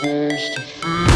supposed to feel